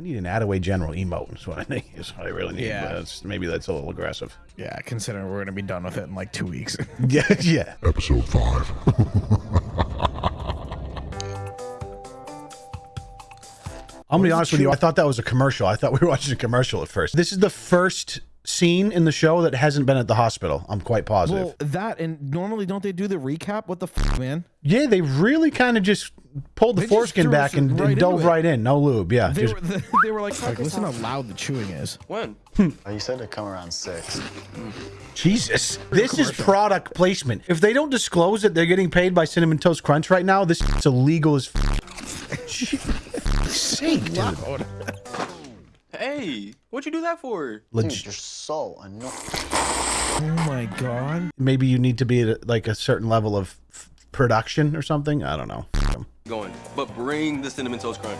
I need an Attaway General emote. Is what I think is what I really need. Yeah. But that's, maybe that's a little aggressive. Yeah, considering we're gonna be done with it in like two weeks. Yeah, yeah. Episode 5. I'm gonna be honest with you. I thought that was a commercial. I thought we were watching a commercial at first. This is the first scene in the show that hasn't been at the hospital. I'm quite positive. well, that and normally don't they do the recap? What the f, man? yeah, they really kind of just pulled the They foreskin back and, right and dove it. right in. No lube. Yeah. They just- were they were like, like listen how loud the chewing is. When? Hmm. Oh, you said to come around six. Jesus. This is product placement. If they don't disclose that they're getting paid by Cinnamon Toast Crunch right now, this is illegal as f- sake, dude. Hey, what'd you do that for? Dude, you're so annoying. Oh my god. Maybe you need to be at like a certain level of f- production or something. I don't know. Going, but bring the cinnamon toast crunch.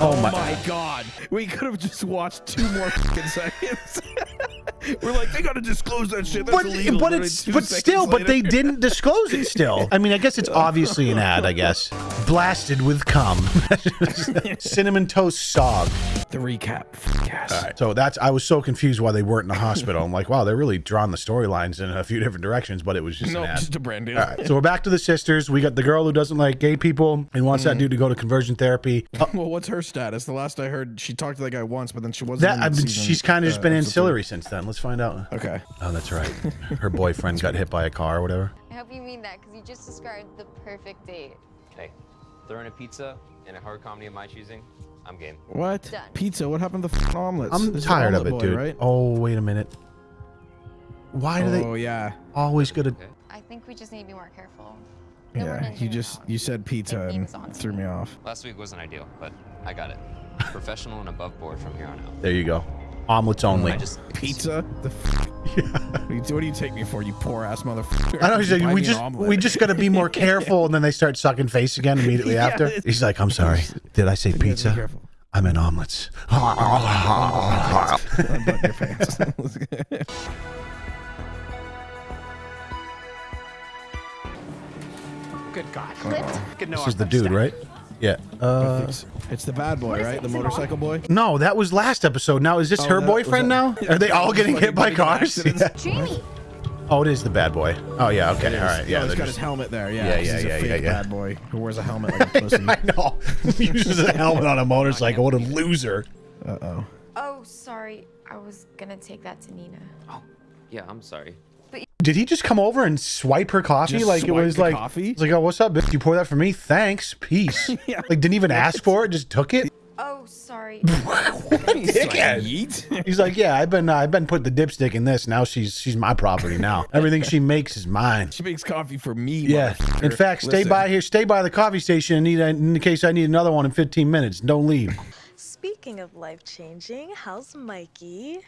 Oh my. Oh my god. We could have just watched two more fucking seconds. we're like, they gotta disclose that shit. That's But, illegal. but it's but seconds still, but they didn't disclose it still. I mean, I guess it's obviously an ad, I guess. Blasted with cum. Cinnamon toast sog. The recap. Yes. So that's I was so confused why they weren't in the hospital. I'm like, wow, they're really drawing the storylines in a few different directions, but it was just No, an ad. just a brand deal. All right, so we're back to the sisters. We got the girl who doesn't like gay people and wants that dude to go to conversion therapy. Uh, Well, what's her status? The last I heard, she talked to that guy once, but then she wasn't. that in I mean, season, she's kind of just uh, been episode ancillary since then. Let's find out. Okay. Oh, that's right. Her boyfriend got hit by a car or whatever. I hope you mean that because you just described the perfect date. Hey, throw in a pizza and a horror comedy of my choosing. I'm game. What? Done. Pizza? What happened to the f***ing omelets? I'm This is tired of it, Boy, dude. Right? Oh, wait a minute. Why do Oh they yeah, always go to? I think we just need to be more careful. No yeah. You just around. you said pizza and threw me off. Last week wasn't ideal, but I got it. Professional and above board from here on out. There you go. Omelets mm, only. I just Pizza? The f- what, do you, what do you take me for, you poor ass motherfucker? I know he's like, we just we just got to be more careful, and then they start sucking face again immediately Yeah, after. He's like, I'm sorry, did I say You pizza? careful. I meant omelets. Unbutton your pants. Good God. This is the dude, right? Yeah. Uh, it's, it's the bad boy, right? The motorcycle boy. no, that was last episode. Now is this Oh, her that- boyfriend that- now? Are they all getting hit by cars? Yeah. Jamie! Oh, it is the bad boy. Oh yeah. Okay. All right. Yeah, Yeah. he's they're got just- his helmet there. Yeah, Yeah, 'cause yeah, he's a yeah, yeah, yeah. bad boy who wears a helmet like a pussy. I know. Uses a helmet on a motorcycle. What a loser. Uh oh. Oh, sorry. I was gonna take that to Nina. Oh, yeah, I'm sorry. Did he just come over and swipe her coffee? Just like it swipe was the like, coffee? it's like, oh, what's up, bitch? You pour that for me? Thanks. Peace. Yeah. Like didn't even ask for it. Just took it. Oh, sorry. He's like, Dickhead. yeet. He's like, yeah, I've been, uh, I've been putting the dipstick in this. Now she's, she's my property now. Everything she makes is mine. She makes coffee for me. Yeah. In fact, stay Listen. by here. Stay by the coffee station. and Need in case I need another one in 15 minutes. Don't leave. Speaking of life changing, how's Mikey?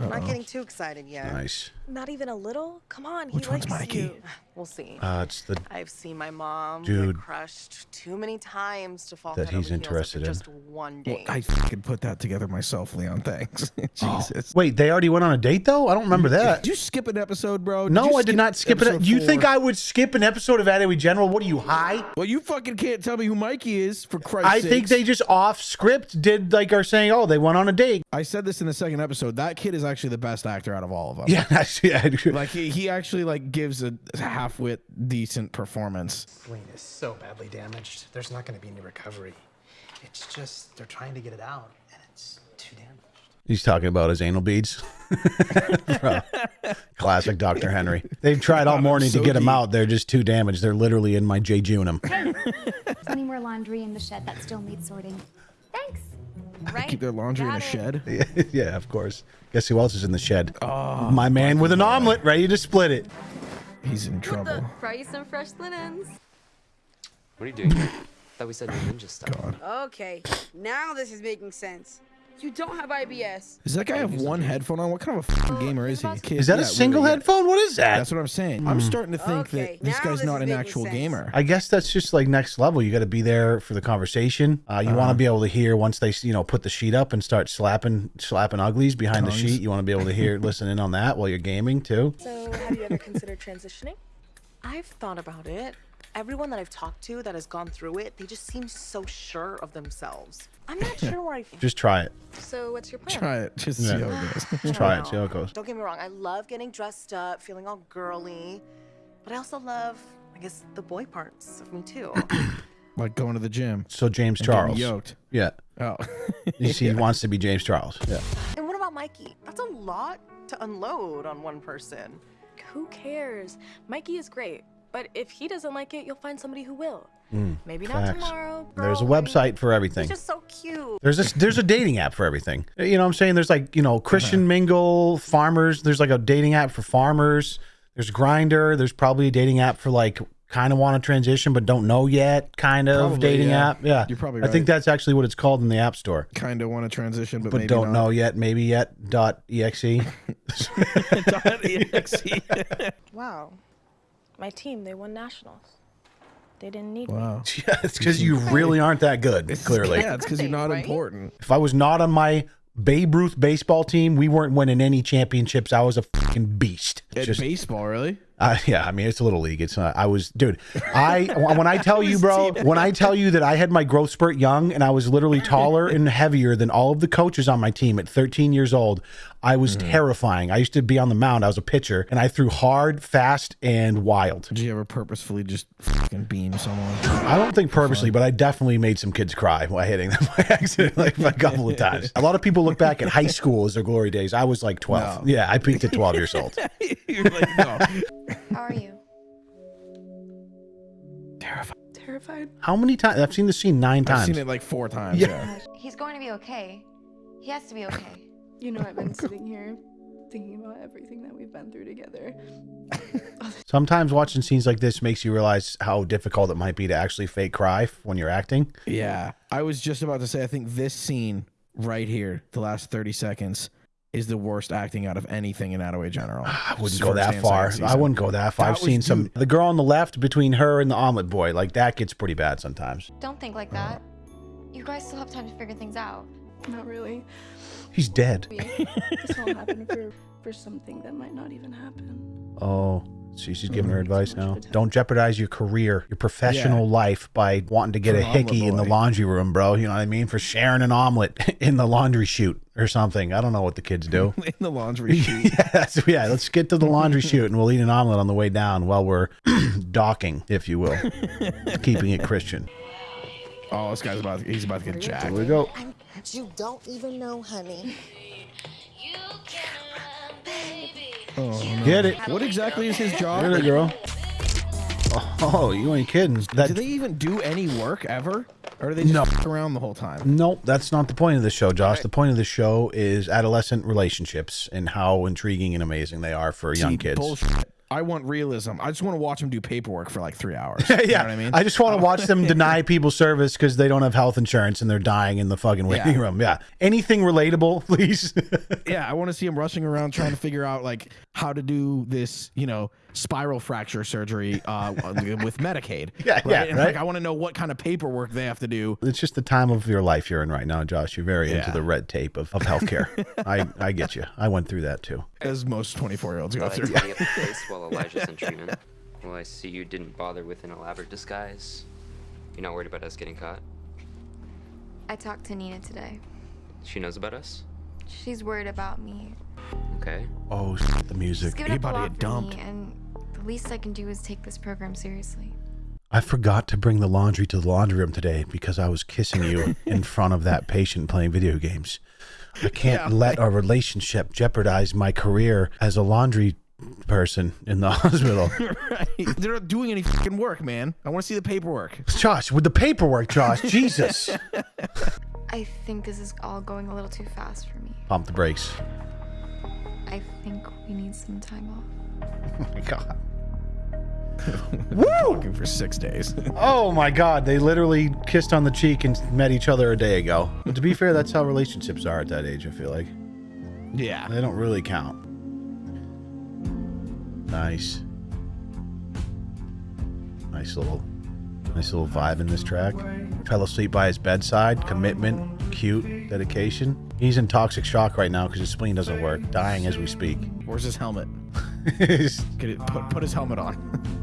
I'm not getting too excited yet. Nice. Not even a little? Come on, he Which one's likes Mikey? you. We'll see. Uh, it's the I've seen my mom Dude. get crushed too many times to fall That he's interested in. just one Well, date. I could put that together myself, Leon. Thanks. Jesus. wait. They already went on a date though. I don't remember that. Did you skip an episode, bro? Did No, I did not skip it. episode You think? I would skip an episode of Attaway General? What are you high? Well, you fucking can't tell me who Mikey is for Christ's sake. I think sakes. they just off script did like are saying, oh, they went on a date. I said this in the second episode. That kid is actually the best actor out of all of them. Yeah, that's, yeah. Like he, he actually like gives a half-wit decent performance. Brain is so badly damaged. There's not going to be any recovery. It's just they're trying to get it out, and it's too damaged. He's talking about his anal beads. Classic Dr. Henry. They've tried all morning so to get him out. They're just too damaged. They're literally in my jejunum. Plenty more laundry in the shed that still needs sorting. Thanks. Right? Keep their laundry in a it. shed. yeah, of course. Guess who else is in the shed? Oh, my man with an omelet ready to split it. He's in trouble. Fry you some fresh linens. What are you doing? here? Thought we said no ninja stuff. Okay, now this is making sense. You don't have IBS. Does that guy have one headphone on? What kind of a fucking gamer is he? Kid? Is that Yeah, a single really, headphone? What is that? That's what I'm saying. I'm starting to think Okay, that this now guy's this not an actual sense. gamer. I guess that's just like next level. You got to be there for the conversation. Uh, you want to be able to hear once they, you know, put the sheet up and start slapping, slapping uglies behind the sheet. You want to be able to hear, listen in on that while you're gaming too. So, have you ever considered transitioning? I've thought about it. Everyone that I've talked to that has gone through it, they just seem so sure of themselves. I'm not sure where I. Just try it. So what's your plan? Try it. Just Yeah. see how it goes. Just try it. See how it goes. Don't get me wrong. I love getting dressed up, feeling all girly, but I also love, I guess, the boy parts of me too. like going to the gym. So James Charles. Yoked. Yeah. Oh. You see, he wants to be James Charles. Yeah. and what about Mikey? That's a lot to unload on one person. Who cares? Mikey is great, but if he doesn't like it, you'll find somebody who will. Mm, Maybe not facts. tomorrow. There's a website for everything. He's just so cute. There's a there's a dating app for everything. You know what I'm saying? There's like, you know, Christian Mingle, farmers. There's like a dating app for farmers. There's Grindr. There's probably a dating app for like kind of want to transition but don't know yet kind of Probably, dating yeah. app. Yeah. You're probably right. I think that's actually what it's called in the App Store. Kind of want to transition, but, But maybe don't not. know yet, maybe yet. Dot E exe. Wow. My team, they won nationals. They didn't need Wow. yeah, it's because you really aren't that good. Clearly, Yeah, it's because you're not important. if I was not on my Babe Ruth baseball team, we weren't winning any championships. I was a fucking beast. At Just baseball, really? Uh, yeah, I mean it's a little league. It's not. I was, dude. I when I tell you, bro, when I tell you that I had my growth spurt young and I was literally taller and heavier than all of the coaches on my team at 13 years old, I was terrifying. I used to be on the mound. I was a pitcher, and I threw hard, fast, and wild. Did you ever purposefully just fucking beam someone? I don't think purposely, but I definitely made some kids cry by hitting them by accident, like a couple of times. A lot of people look back at high school as their glory days. I was like 12. No. Yeah, I peaked at 12 years old. you're like, no. How are you? Terrified? Terrified? How many times? I've seen the scene nine I've times. seen it like four times. Yeah. Yeah. He's going to be okay. He has to be okay. You know, I've been sitting here thinking about everything that we've been through together. Sometimes watching scenes like this makes you realize how difficult it might be to actually fake cry when you're acting. Yeah. I was just about to say, I think this scene right here, the last 30 seconds, is the worst acting out of anything in Attaway General. I wouldn't go that far. I wouldn't go that far. That I've was- seen some. dude. The girl on the left between her and the omelet boy, like that gets pretty bad sometimes. Don't think like that. You guys still have time to figure things out. Not really. He's dead. This all happened for, for something that might not even happen. Oh, see, she's giving her mm-hmm. advice now. Don't jeopardize your career, your professional life by wanting to get For a an omelet hickey in the laundry room, bro. You know what I mean? For sharing an omelet in the laundry chute or something. I don't know what the kids do. in the laundry chute. yeah, yeah, let's get to the laundry chute and we'll eat an omelet on the way down while we're docking, if you will, keeping it Christian. Oh, this guy's about he's about to get jacked. Here we go. You don't even know, honey. Oh, no. Get it. What exactly is his job? Get it, girl. Oh, oh, you ain't kidding. That Do they even do any work ever? Or do they just No. around the whole time? Nope, that's not the point of the show, Josh. The point of the show is adolescent relationships and how intriguing and amazing they are for young See, kids. Bullshit. I want realism. I just want to watch them do paperwork for like three hours. yeah, You know what I mean? I just want to uh, watch them deny people service because they don't have health insurance and they're dying in the fucking waiting Yeah. room. Yeah, anything relatable, please. yeah, I want to see him rushing around trying to figure out like how to do this, you know, spiral fracture surgery uh, with Medicaid. Yeah, yeah, And right. like I want to know what kind of paperwork they have to do. it's just the time of your life you're in right now, Josh. You're very into the red tape of, of healthcare. I I get you. I went through that too. As most 24 year olds go through. tidy up the place while Elijah's in treatment. Well, I see you didn't bother with an elaborate disguise. You're not worried about us getting caught? I talked to Nina today. She knows about us? She's worried about me. Okay. Oh, shit, the music. She's given up a about to lot get for dumped. me, and the least I can do is take this program seriously. I forgot to bring the laundry to the laundry room today because I was kissing you in front of that patient playing video games. I can't Yeah. let our relationship jeopardize my career as a laundry person in the hospital. right. They're not doing any fucking work, man. I want to see the paperwork. Josh, with the paperwork, Josh, Jesus. I think this is all going a little too fast for me. Pump the brakes. I think we need some time off. Oh my God. Talking for six days. Oh my God. They literally kissed on the cheek and met each other a day ago. But to be fair, that's how relationships are at that age, I feel like. yeah. They don't really count. Nice. Nice little nice little vibe in this track. Fell asleep by his bedside. Commitment, cute, dedication. He's in toxic shock right now because his spleen doesn't work. Dying as we speak. Where's his helmet? He's- Get it, put, put his helmet on.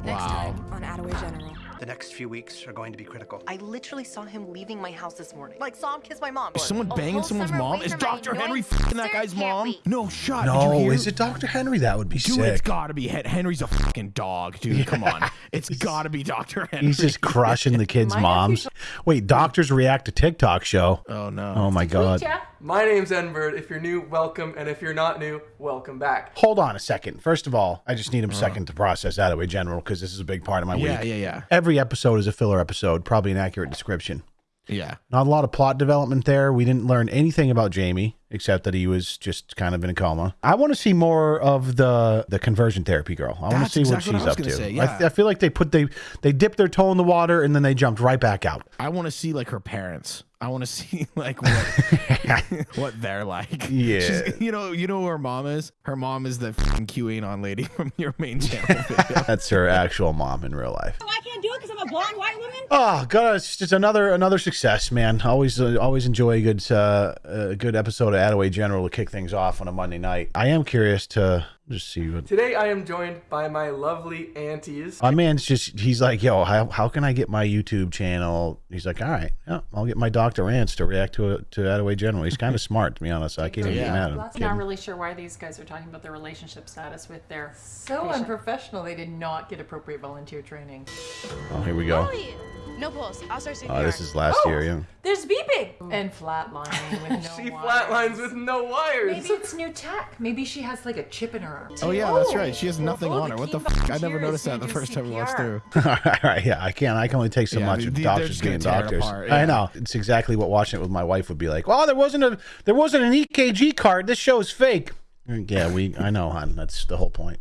Next wow. time on Attaway General. The next few weeks are going to be critical. I literally saw him leaving my house this morning. Like, saw him kiss my mom. Is someone banging someone's mom? Is Dr. Henry annoying fucking that guy's mom? wait. No shut Did you No, is it Dr. Henry? That would be Dude, sick. it's gotta be Hen- Henry's a fucking dog, dude. Come on, it's gotta be Dr. Henry. He's just crushing the kids' moms. Wait, doctors react to TikTok show. Oh no. Oh my god. My name's Enbird. If you're new, welcome, and if you're not new, welcome back. Hold on a second. First of all, I just need a uh-huh. second to process Attaway General because this is a big part of my Yeah, week. yeah, yeah. Every episode is a filler episode, probably an accurate description. Yeah. Not a lot of plot development there. We didn't learn anything about Jamie except that he was just kind of in a coma. I want to see more of the the conversion therapy girl. I want to see exactly what what she's was up to. say, I, yeah. I feel like they put they they dipped their toe in the water and then they jumped right back out. I want to see like her parents. I want to see like what what they're like. Yeah. She's, you know, you know who her mom is. Her mom is the fucking QAnon lady from your main channel. That's her actual mom in real life. Blonde white woman. Oh god, it's just another another success, man. Always uh, always enjoy a good uh, a good episode of Attaway General to kick things off on a Monday night. I am curious to just see what Today I am joined by my lovely aunties. my man's just he's like, yo, how, how can I get my YouTube channel? He's like, all right, yeah, I'll get my Dr. Ants to react to it to Attaway General. He's kind of smart to be honest. I can't even get mad at him. Not really sure why these guys are talking about their relationship status with their So patient. unprofessional. They did not get appropriate volunteer training. Oh, here we go. No pulse. I'll start CPR. Oh, this is last Oh. year, yeah. There's beeping and flatlining with no She wires. flatlines with no wires. Maybe it's new tech. Maybe she has like a chip in her arm. Oh yeah, that's right. She has nothing Oh, on her. What the key fuck? I never noticed that the first time we watched through. all right, yeah, I can't. I can only take so Yeah, much they- of doctors just being gonna tear it doctors. apart, I know. It's exactly what watching it with my wife would be like. Oh, there wasn't a there wasn't an EKG card. This show is fake. Yeah, we. I know, hon. That's the whole point.